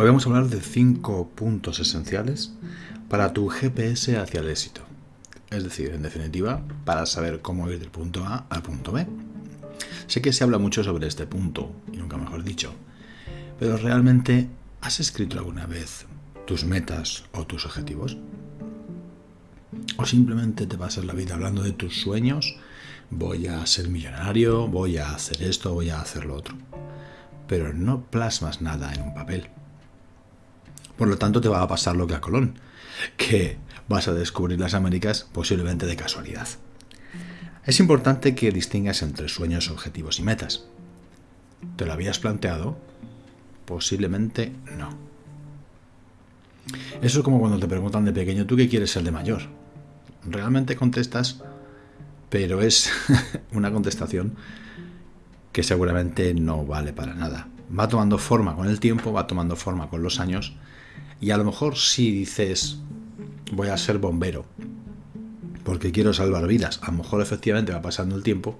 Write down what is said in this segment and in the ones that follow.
Hoy vamos a hablar de cinco puntos esenciales para tu GPS hacia el éxito. Es decir, en definitiva, para saber cómo ir del punto A al punto B. Sé que se habla mucho sobre este punto, y nunca mejor dicho, pero realmente, ¿has escrito alguna vez tus metas o tus objetivos? ¿O simplemente te pasas la vida hablando de tus sueños? Voy a ser millonario, voy a hacer esto, voy a hacer lo otro. Pero no plasmas nada en un papel. Por lo tanto, te va a pasar lo que a Colón, que vas a descubrir las Américas posiblemente de casualidad. Es importante que distingas entre sueños, objetivos y metas. ¿Te lo habías planteado? Posiblemente no. Eso es como cuando te preguntan de pequeño, ¿tú qué quieres ser de mayor? Realmente contestas, pero es una contestación que seguramente no vale para nada. Va tomando forma con el tiempo, va tomando forma con los años y a lo mejor si dices, voy a ser bombero, porque quiero salvar vidas, a lo mejor efectivamente va pasando el tiempo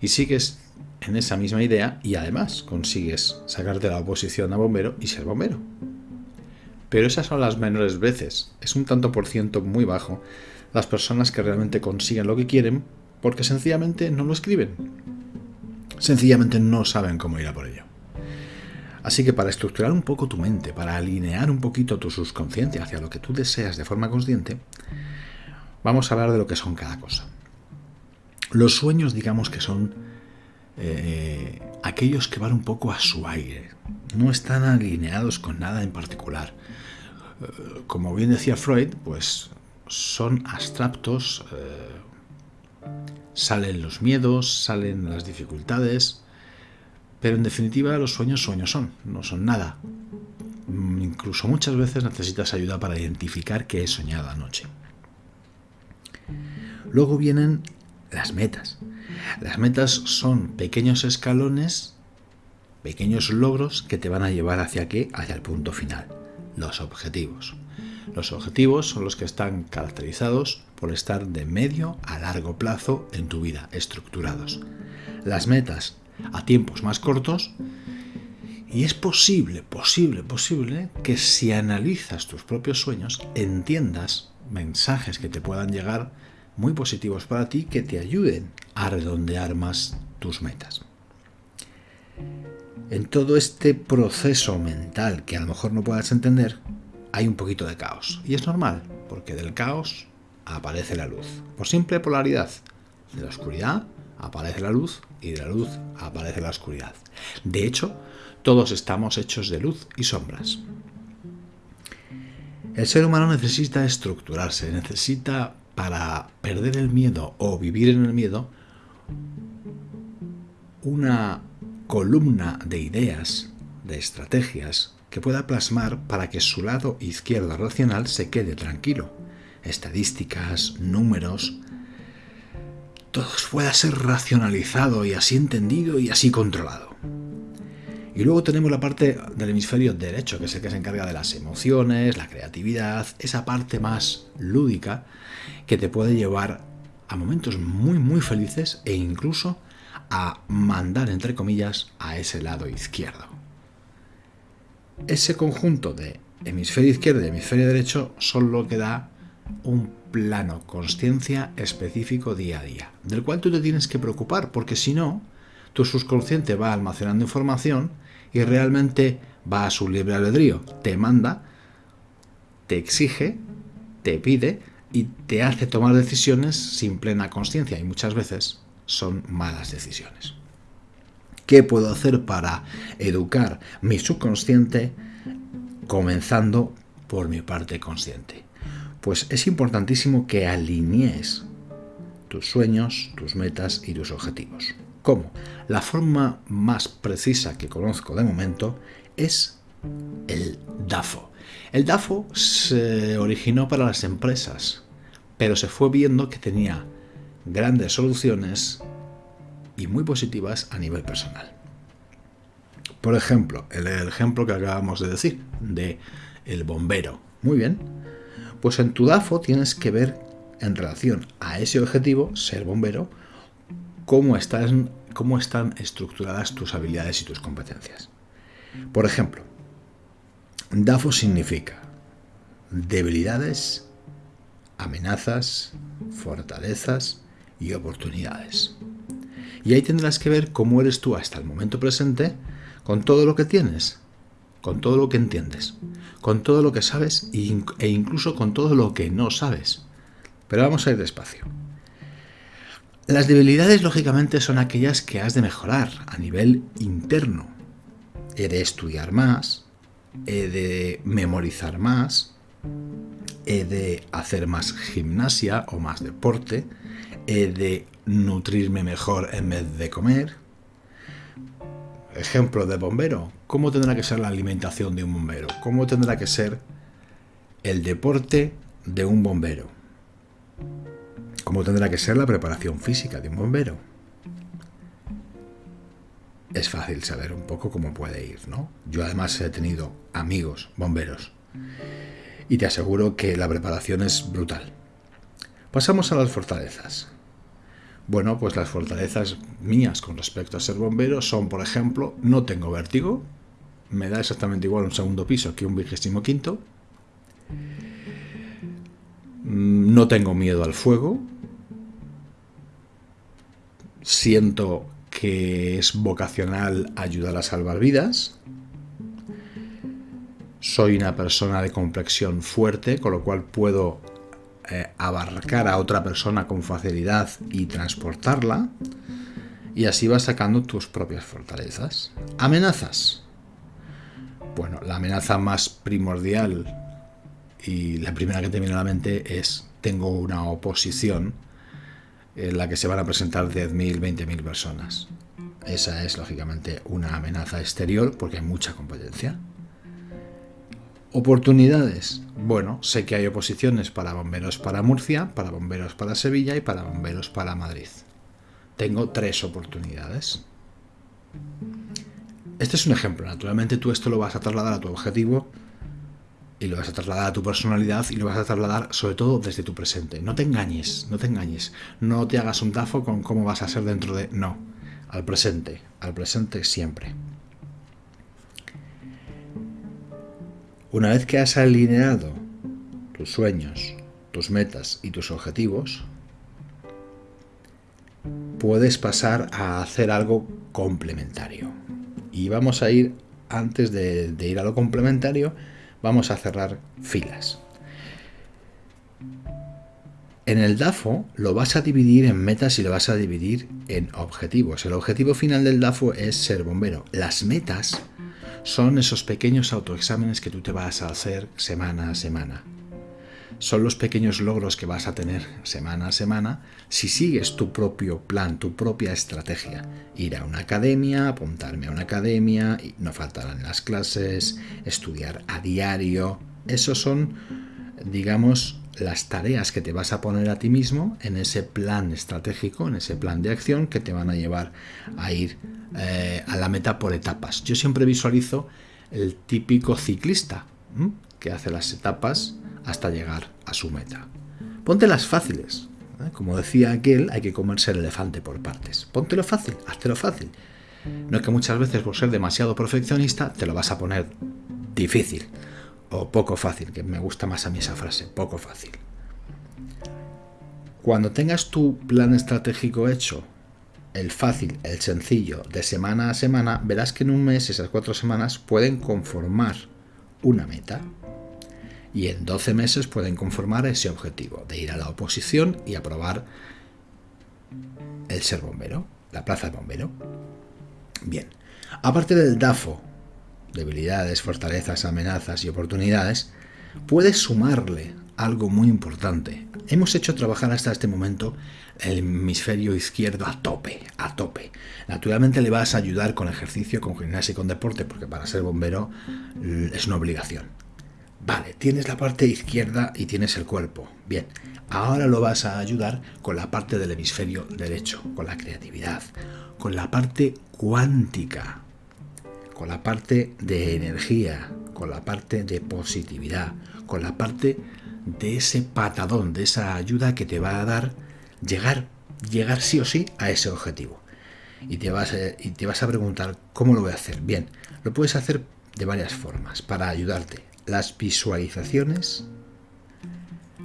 y sigues en esa misma idea y además consigues sacarte la oposición a bombero y ser bombero. Pero esas son las menores veces, es un tanto por ciento muy bajo las personas que realmente consiguen lo que quieren porque sencillamente no lo escriben. Sencillamente no saben cómo ir a por ello. Así que para estructurar un poco tu mente, para alinear un poquito tu subconsciente hacia lo que tú deseas de forma consciente, vamos a hablar de lo que son cada cosa. Los sueños, digamos que son eh, aquellos que van un poco a su aire, no están alineados con nada en particular. Eh, como bien decía Freud, pues son abstractos, eh, salen los miedos, salen las dificultades, pero en definitiva los sueños sueños son, no son nada. Mm, incluso muchas veces necesitas ayuda para identificar qué he soñado anoche. Luego vienen las metas. Las metas son pequeños escalones, pequeños logros que te van a llevar hacia qué? Hacia el punto final, los objetivos. Los objetivos son los que están caracterizados por estar de medio a largo plazo en tu vida, estructurados. Las metas a tiempos más cortos. Y es posible, posible, posible que si analizas tus propios sueños, entiendas mensajes que te puedan llegar muy positivos para ti que te ayuden a redondear más tus metas. En todo este proceso mental que a lo mejor no puedas entender, hay un poquito de caos. Y es normal, porque del caos aparece la luz. Por simple polaridad. De la oscuridad aparece la luz y de la luz aparece la oscuridad. De hecho, todos estamos hechos de luz y sombras. El ser humano necesita estructurarse, necesita para perder el miedo o vivir en el miedo una columna de ideas, de estrategias que pueda plasmar para que su lado izquierdo racional se quede tranquilo. Estadísticas, números, todo pueda ser racionalizado y así entendido y así controlado. Y luego tenemos la parte del hemisferio derecho, que es el que se encarga de las emociones, la creatividad, esa parte más lúdica que te puede llevar a momentos muy muy felices e incluso a mandar, entre comillas, a ese lado izquierdo. Ese conjunto de hemisferio izquierdo y hemisferio derecho son lo que da un plano conciencia específico día a día, del cual tú te tienes que preocupar, porque si no, tu subconsciente va almacenando información y realmente va a su libre albedrío, te manda, te exige, te pide y te hace tomar decisiones sin plena conciencia y muchas veces son malas decisiones. ¿Qué puedo hacer para educar mi subconsciente comenzando por mi parte consciente? Pues es importantísimo que alinees tus sueños, tus metas y tus objetivos. ¿Cómo? La forma más precisa que conozco de momento es el DAFO. El DAFO se originó para las empresas, pero se fue viendo que tenía grandes soluciones y muy positivas a nivel personal. Por ejemplo, el ejemplo que acabamos de decir, de el bombero. Muy bien, pues en tu DAFO tienes que ver en relación a ese objetivo, ser bombero, cómo están, cómo están estructuradas tus habilidades y tus competencias. Por ejemplo, DAFO significa debilidades, amenazas, fortalezas y oportunidades. Y ahí tendrás que ver cómo eres tú hasta el momento presente con todo lo que tienes, con todo lo que entiendes, con todo lo que sabes e incluso con todo lo que no sabes. Pero vamos a ir despacio. Las debilidades, lógicamente, son aquellas que has de mejorar a nivel interno. He de estudiar más, he de memorizar más, he de hacer más gimnasia o más deporte, he de nutrirme mejor en vez de comer. Ejemplo de bombero. ¿Cómo tendrá que ser la alimentación de un bombero? ¿Cómo tendrá que ser el deporte de un bombero? ¿Cómo tendrá que ser la preparación física de un bombero? Es fácil saber un poco cómo puede ir, ¿no? Yo además he tenido amigos bomberos y te aseguro que la preparación es brutal. Pasamos a las fortalezas. Bueno, pues las fortalezas mías con respecto a ser bombero son, por ejemplo, no tengo vértigo, me da exactamente igual un segundo piso que un vigésimo quinto, mm, no tengo miedo al fuego, siento que es vocacional ayudar a salvar vidas, soy una persona de complexión fuerte, con lo cual puedo eh, abarcar a otra persona con facilidad y transportarla, y así vas sacando tus propias fortalezas. Amenazas. Bueno, la amenaza más primordial y la primera que te viene a la mente es tengo una oposición en la que se van a presentar 10.000, 20.000 personas. Esa es lógicamente una amenaza exterior porque hay mucha competencia. Oportunidades. Bueno, sé que hay oposiciones para bomberos para Murcia, para bomberos para Sevilla y para bomberos para Madrid. Tengo tres oportunidades. Este es un ejemplo. Naturalmente tú esto lo vas a trasladar a tu objetivo y lo vas a trasladar a tu personalidad y lo vas a trasladar sobre todo desde tu presente. No te engañes, no te engañes. No te hagas un tafo con cómo vas a ser dentro de... No, al presente, al presente siempre. Una vez que has alineado tus sueños, tus metas y tus objetivos, puedes pasar a hacer algo complementario. Y vamos a ir, antes de, ir a lo complementario, vamos a cerrar filas. En el DAFO lo vas a dividir en metas y lo vas a dividir en objetivos. El objetivo final del DAFO es ser bombero. Las metas son esos pequeños autoexámenes que tú te vas a hacer semana a semana. Son los pequeños logros que vas a tener semana a semana si sigues tu propio plan, tu propia estrategia. Ir a una academia, apuntarme a una academia, no faltarán las clases, estudiar a diario. Esos son, digamos, las tareas que te vas a poner a ti mismo en ese plan estratégico, en ese plan de acción que te van a llevar a ir eh, a la meta por etapas. Yo siempre visualizo el típico ciclista que hace las etapas hasta llegar a su meta. Ponte las fáciles. ¿eh? Como decía aquel, hay que comerse el elefante por partes. Póntelo fácil, lo fácil. No es que muchas veces por ser demasiado perfeccionista te lo vas a poner difícil o poco fácil, que me gusta más a mí esa frase, poco fácil. Cuando tengas tu plan estratégico hecho, el fácil, el sencillo, de semana a semana, verás que en un mes, esas cuatro semanas, pueden conformar una meta. Y en 12 meses pueden conformar ese objetivo, de ir a la oposición y aprobar el ser bombero, la plaza de bombero. Bien, aparte del DAFO, debilidades, fortalezas, amenazas y oportunidades, puedes sumarle algo muy importante. Hemos hecho trabajar hasta este momento el hemisferio izquierdo a tope, a tope. Naturalmente le vas a ayudar con ejercicio, con gimnasia y con deporte, porque para ser bombero es una obligación. Vale, tienes la parte izquierda y tienes el cuerpo. Bien, ahora lo vas a ayudar con la parte del hemisferio derecho, con la creatividad, con la parte cuántica, con la parte de energía, con la parte de positividad, con la parte de ese patadón, de esa ayuda que te va a dar llegar, llegar sí o sí a ese objetivo. Y te vas a, y te vas a preguntar, ¿cómo lo voy a hacer? Bien, lo puedes hacer de varias formas para ayudarte. Las visualizaciones,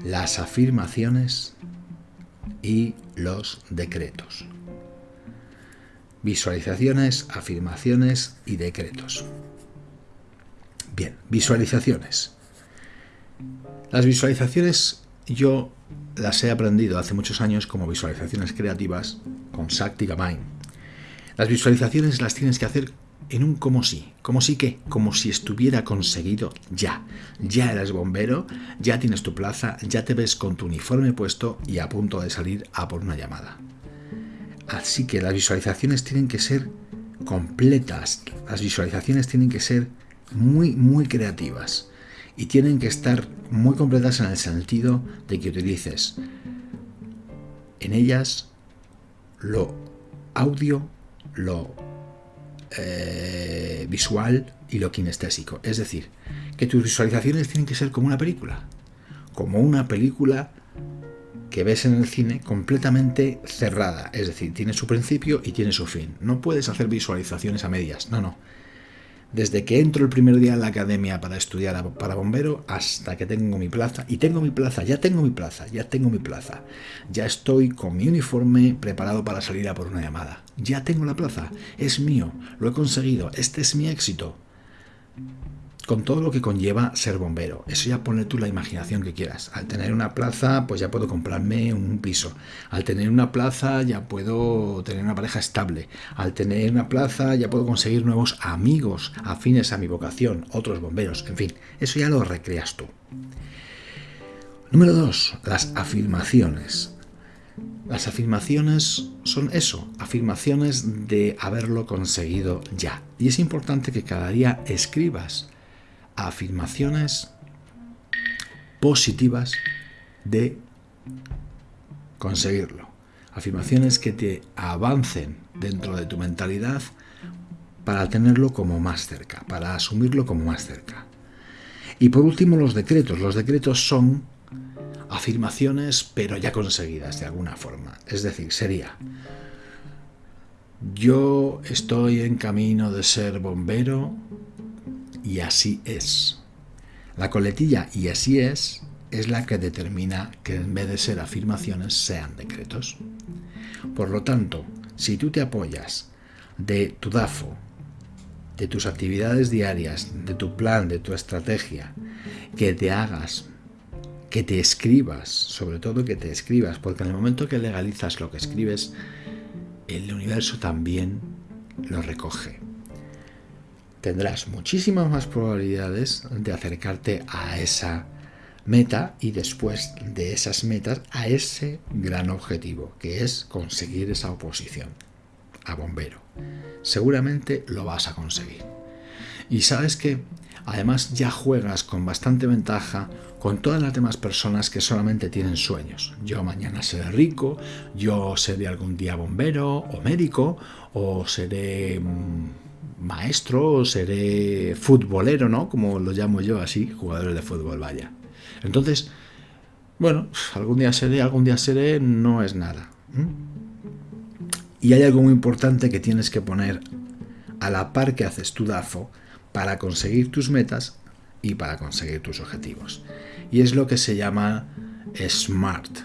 las afirmaciones y los decretos. Visualizaciones, afirmaciones y decretos. Bien, visualizaciones. Las visualizaciones yo las he aprendido hace muchos años como visualizaciones creativas con Sactica Mind. Las visualizaciones las tienes que hacer en un como si. ¿Como si qué? Como si estuviera conseguido ya. Ya eres bombero, ya tienes tu plaza, ya te ves con tu uniforme puesto y a punto de salir a por una llamada. Así que las visualizaciones tienen que ser completas. Las visualizaciones tienen que ser muy, muy creativas. Y tienen que estar muy completas en el sentido de que utilices en ellas lo audio, lo eh, visual y lo kinestésico. Es decir, que tus visualizaciones tienen que ser como una película. Como una película que ves en el cine completamente cerrada. Es decir, tiene su principio y tiene su fin. No puedes hacer visualizaciones a medias. No, no desde que entro el primer día en la academia para estudiar para bombero hasta que tengo mi plaza. Y tengo mi plaza, ya tengo mi plaza, ya tengo mi plaza. Ya estoy con mi uniforme preparado para salir a por una llamada. Ya tengo la plaza, es mío, lo he conseguido, este es mi éxito con todo lo que conlleva ser bombero. Eso ya pone tú la imaginación que quieras. Al tener una plaza, pues ya puedo comprarme un piso. Al tener una plaza, ya puedo tener una pareja estable. Al tener una plaza, ya puedo conseguir nuevos amigos afines a mi vocación, otros bomberos, en fin, eso ya lo recreas tú. Número dos, las afirmaciones. Las afirmaciones son eso, afirmaciones de haberlo conseguido ya. Y es importante que cada día escribas afirmaciones positivas de conseguirlo. Afirmaciones que te avancen dentro de tu mentalidad para tenerlo como más cerca, para asumirlo como más cerca. Y por último los decretos. Los decretos son afirmaciones pero ya conseguidas de alguna forma. Es decir, sería, yo estoy en camino de ser bombero y así es. La coletilla y así es es la que determina que en vez de ser afirmaciones sean decretos. Por lo tanto, si tú te apoyas de tu DAFO, de tus actividades diarias, de tu plan, de tu estrategia, que te hagas, que te escribas, sobre todo que te escribas, porque en el momento que legalizas lo que escribes, el universo también lo recoge tendrás muchísimas más probabilidades de acercarte a esa meta y después de esas metas a ese gran objetivo, que es conseguir esa oposición a bombero. Seguramente lo vas a conseguir. Y sabes que además ya juegas con bastante ventaja con todas las demás personas que solamente tienen sueños. Yo mañana seré rico, yo seré algún día bombero o médico, o seré maestro, seré futbolero, ¿no? Como lo llamo yo así, jugadores de fútbol, vaya. Entonces, bueno, algún día seré, algún día seré, no es nada. Y hay algo muy importante que tienes que poner a la par que haces tu DAFO para conseguir tus metas y para conseguir tus objetivos. Y es lo que se llama SMART.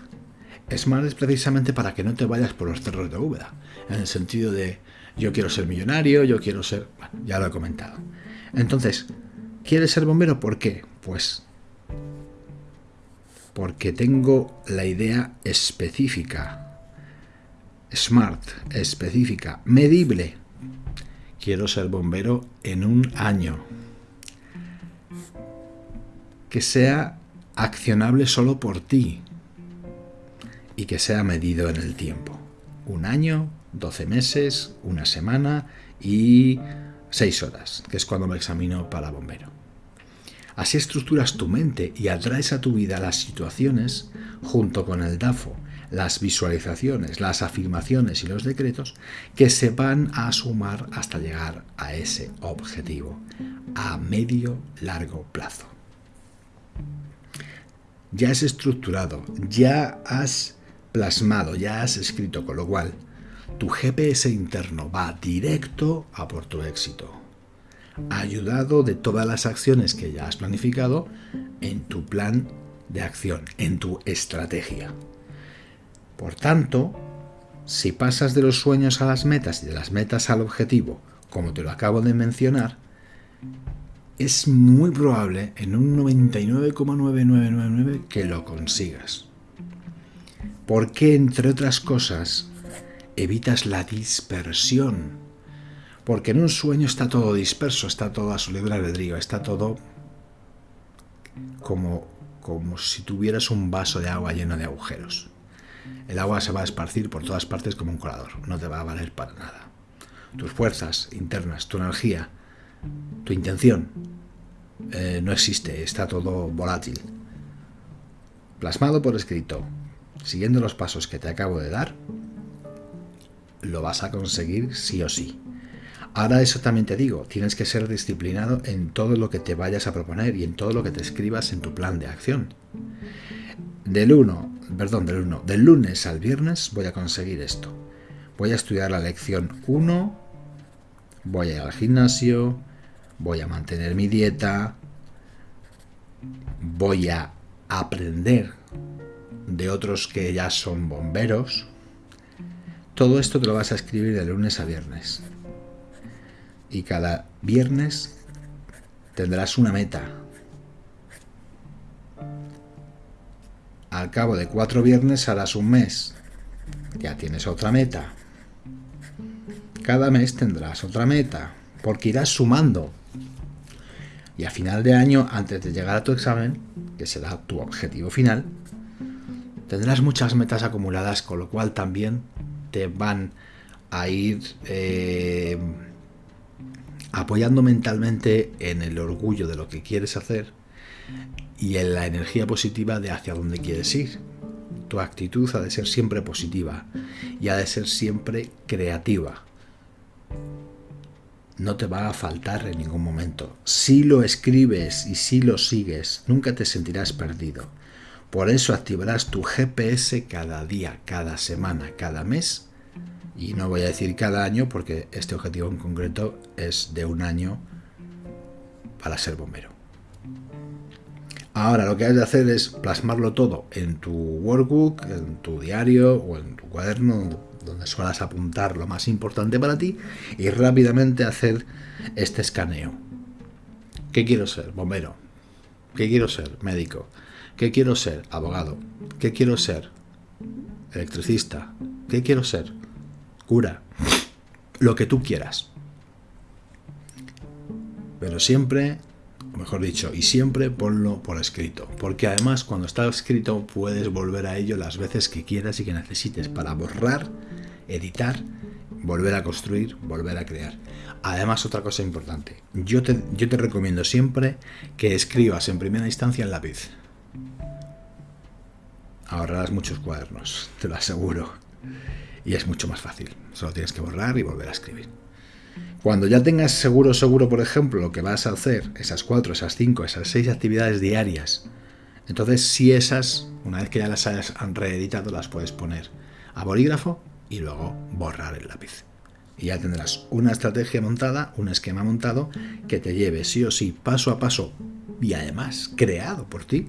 SMART es precisamente para que no te vayas por los cerros de Úbeda, en el sentido de yo quiero ser millonario, yo quiero ser... Bueno, ya lo he comentado. Entonces, ¿quieres ser bombero? ¿Por qué? Pues porque tengo la idea específica, smart, específica, medible. Quiero ser bombero en un año. Que sea accionable solo por ti y que sea medido en el tiempo. Un año, 12 meses, una semana y 6 horas, que es cuando me examino para bombero. Así estructuras tu mente y atraes a tu vida las situaciones, junto con el DAFO, las visualizaciones, las afirmaciones y los decretos, que se van a sumar hasta llegar a ese objetivo, a medio largo plazo. Ya has estructurado, ya has plasmado, ya has escrito, con lo cual tu GPS interno va directo a por tu éxito. ayudado de todas las acciones que ya has planificado en tu plan de acción, en tu estrategia. Por tanto, si pasas de los sueños a las metas y de las metas al objetivo, como te lo acabo de mencionar, es muy probable, en un 99,9999, que lo consigas. Porque, entre otras cosas, evitas la dispersión. Porque en un sueño está todo disperso, está todo a su libre albedrío, está todo como, como si tuvieras un vaso de agua lleno de agujeros. El agua se va a esparcir por todas partes como un colador, no te va a valer para nada. Tus fuerzas internas, tu energía, tu intención, eh, no existe, está todo volátil. Plasmado por escrito, siguiendo los pasos que te acabo de dar, lo vas a conseguir sí o sí. Ahora eso también te digo, tienes que ser disciplinado en todo lo que te vayas a proponer y en todo lo que te escribas en tu plan de acción. Del 1, perdón, del 1, del lunes al viernes voy a conseguir esto. Voy a estudiar la lección 1, voy a ir al gimnasio, voy a mantener mi dieta, voy a aprender de otros que ya son bomberos. Todo esto te lo vas a escribir de lunes a viernes. Y cada viernes tendrás una meta. Al cabo de cuatro viernes harás un mes. Ya tienes otra meta. Cada mes tendrás otra meta, porque irás sumando. Y a final de año, antes de llegar a tu examen, que será tu objetivo final, tendrás muchas metas acumuladas, con lo cual también te van a ir eh, apoyando mentalmente en el orgullo de lo que quieres hacer y en la energía positiva de hacia dónde quieres ir. Tu actitud ha de ser siempre positiva y ha de ser siempre creativa. No te va a faltar en ningún momento. Si lo escribes y si lo sigues, nunca te sentirás perdido. Por eso activarás tu GPS cada día, cada semana, cada mes. Y no voy a decir cada año porque este objetivo en concreto es de un año para ser bombero. Ahora lo que has de hacer es plasmarlo todo en tu workbook, en tu diario o en tu cuaderno, donde suelas apuntar lo más importante para ti y rápidamente hacer este escaneo. ¿Qué quiero ser? Bombero. ¿Qué quiero ser? Médico. ¿Qué quiero ser? Abogado. ¿Qué quiero ser? Electricista. ¿Qué quiero ser? Cura. Lo que tú quieras. Pero siempre mejor dicho, y siempre ponlo por escrito, porque además cuando está escrito puedes volver a ello las veces que quieras y que necesites para borrar, editar, volver a construir, volver a crear. Además, otra cosa importante, yo te, yo te recomiendo siempre que escribas en primera instancia en lápiz. Ahorrarás muchos cuadernos, te lo aseguro. Y es mucho más fácil, solo tienes que borrar y volver a escribir. Cuando ya tengas seguro, seguro, por ejemplo, lo que vas a hacer, esas cuatro, esas cinco, esas seis actividades diarias, entonces si esas, una vez que ya las hayas reeditado, las puedes poner a bolígrafo y luego borrar el lápiz. Y ya tendrás una estrategia montada, un esquema montado que te lleve sí o sí, paso a paso, y además creado por ti,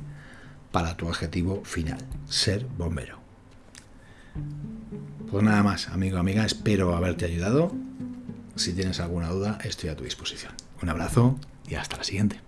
para tu objetivo final, ser bombero. Pues nada más, amigo, amiga, espero haberte ayudado. Si tienes alguna duda, estoy a tu disposición. Un abrazo y hasta la siguiente.